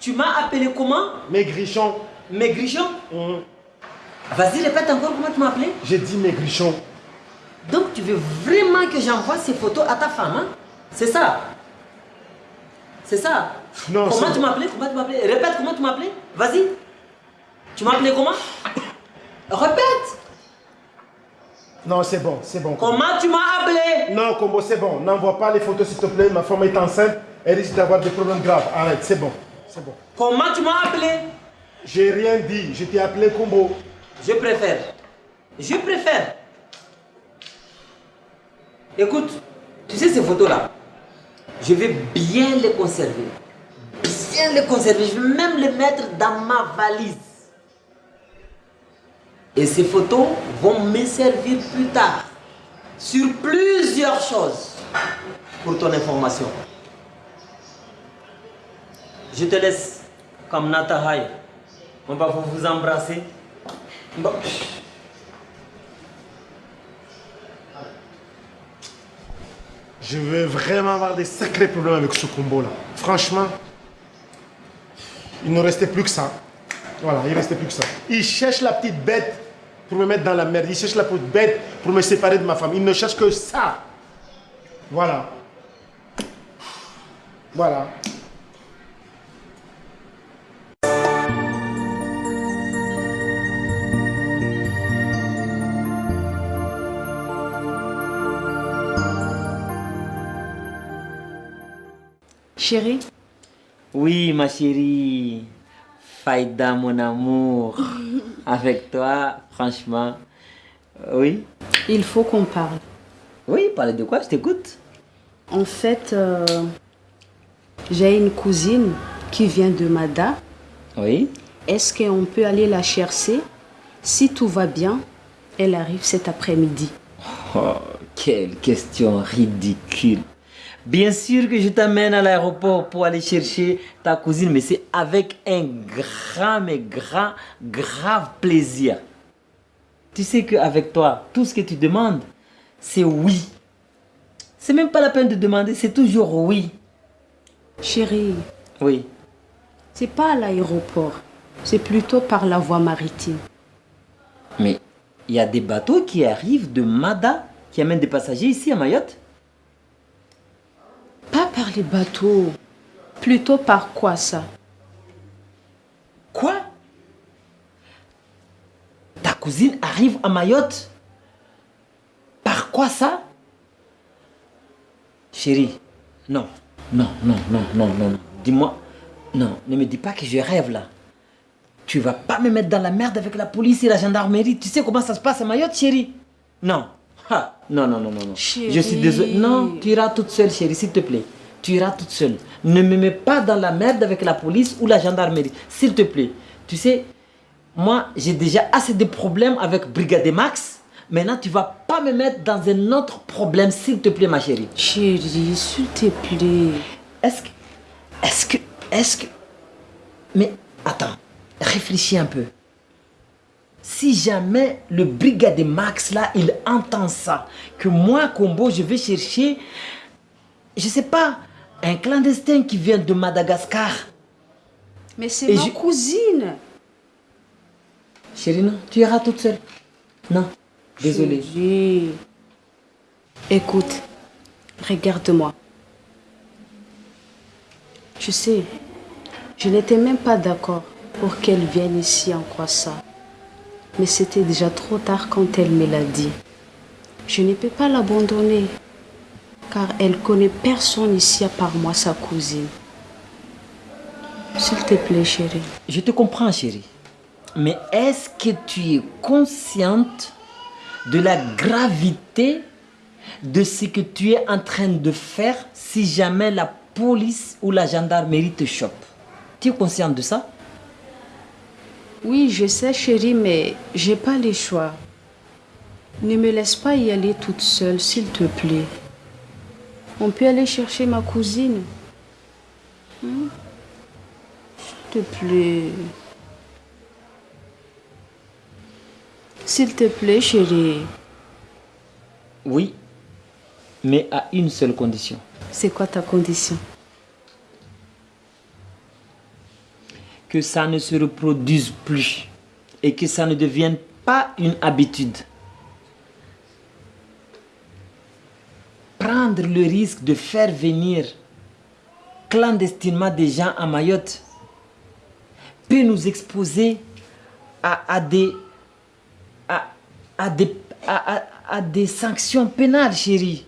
Tu m'as appelé comment Maigrichon. Maigrichon Mhm. Vas-y, répète encore comment tu m'as appelé. J'ai dit maigrichon. Donc tu veux vraiment que j'envoie ces photos à ta femme, hein C'est ça C'est ça Non, Comment tu m'as appelé Comment tu m'as appelé Répète comment tu m'as appelé. Vas-y. Tu m'as appelé comment Répète Non, c'est bon, c'est bon. Comment tu m'as appelé Non, Combo, c'est bon. N'envoie pas les photos, s'il te plaît. Ma femme est enceinte. Elle risque d'avoir des problèmes graves. Arrête, c'est bon. C'est bon. Comment tu m'as appelé? J'ai rien dit. Je t'ai appelé Combo. Je préfère. Je préfère. Écoute, tu sais ces photos-là, je vais bien les conserver. Bien les conserver. Je vais même les mettre dans ma valise. Et ces photos vont me servir plus tard sur plusieurs choses pour ton information. Je te laisse comme Natahai. On va vous embrasser. Je vais vraiment avoir des sacrés problèmes avec ce combo-là. Franchement, il ne restait plus que ça. Voilà, il ne restait plus que ça. Il cherche la petite bête pour me mettre dans la merde. Il cherche la petite bête pour me séparer de ma femme. Il ne cherche que ça. Voilà. Voilà. Chérie, Oui, ma chérie. Faïda, mon amour. Avec toi, franchement. Oui? il faut qu'on parle. Oui, parlez de quoi? Je t'écoute. En fait, euh, j'ai une cousine qui vient de Mada. Oui. Est-ce qu'on peut aller la chercher? Si tout va bien, elle arrive cet après-midi. Oh, quelle question ridicule. Bien sûr que je t'amène à l'aéroport pour aller chercher ta cousine, mais c'est avec un grand, mais grand, grave plaisir. Tu sais qu'avec toi, tout ce que tu demandes, c'est oui. C'est même pas la peine de demander, c'est toujours oui. Chérie, Oui. c'est pas à l'aéroport, c'est plutôt par la voie maritime. Mais il y a des bateaux qui arrivent de Mada, qui amènent des passagers ici à Mayotte. Par les bateaux, plutôt par quoi ça? Quoi? Ta cousine arrive à Mayotte? Par quoi ça? Chérie, non, non, non, non, non, non, non. Dis-moi, non, ne me dis pas que je rêve là. Tu vas pas me mettre dans la merde avec la police et la gendarmerie. Tu sais comment ça se passe à Mayotte, chérie? Non. Ha, non, non, non, non, non. Je suis désolé. Non, tu iras toute seule, chérie, s'il te plaît. Tu iras toute seule. Ne me mets pas dans la merde avec la police ou la gendarmerie, s'il te plaît. Tu sais, moi, j'ai déjà assez de problèmes avec Brigade Max. Maintenant, tu vas pas me mettre dans un autre problème, s'il te plaît, ma chérie. Chérie, s'il te plaît. Est-ce que. Est-ce que. Est-ce que. Mais attends, réfléchis un peu. Si jamais le brigade Max là, il entend ça, que moi, Combo, je vais chercher, je sais pas, un clandestin qui vient de Madagascar. Mais c'est ma je- cousine. Chérie, non, tu iras toute seule. Non, désolé. Chérie. Écoute, regarde-moi. Tu sais, je n'étais même pas d'accord pour qu'elle vienne ici en croissant. Mais c'était déjà trop tard quand elle me l'a dit. Je ne peux pas l'abandonner, car elle connaît personne ici à part moi, sa cousine. S'il te plaît, chérie. Je te comprends, chérie. Mais est-ce que tu es consciente de la gravité de ce que tu es en train de faire si jamais la police ou la gendarmerie te chope? Tu es consciente de ça? Oui, je sais, chérie, mais j'ai pas le choix. Ne me laisse pas y aller toute seule, s'il te plaît. On peut aller chercher ma cousine. Hmm? S'il te plaît. S'il te plaît, chérie. Oui, mais à une seule condition. C'est quoi ta condition? Que ça ne se reproduise plus et que ça ne devienne pas une habitude. Le risque de faire venir clandestinement des gens à Mayotte peut nous exposer à, des, à des sanctions pénales, chérie.